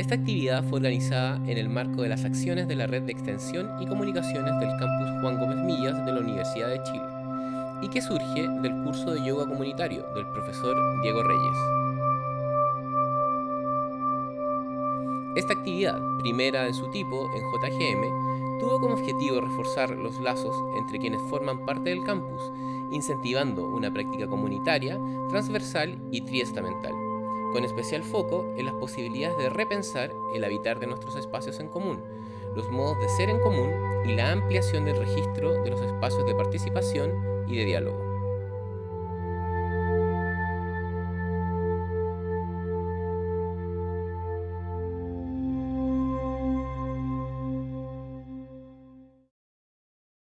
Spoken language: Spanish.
Esta actividad fue organizada en el marco de las acciones de la Red de Extensión y Comunicaciones del Campus Juan Gómez Millas de la Universidad de Chile y que surge del curso de yoga comunitario del profesor Diego Reyes. Esta actividad, primera en su tipo en JGM, tuvo como objetivo reforzar los lazos entre quienes forman parte del campus, incentivando una práctica comunitaria, transversal y triestamental con especial foco en las posibilidades de repensar el habitar de nuestros espacios en común, los modos de ser en común y la ampliación del registro de los espacios de participación y de diálogo.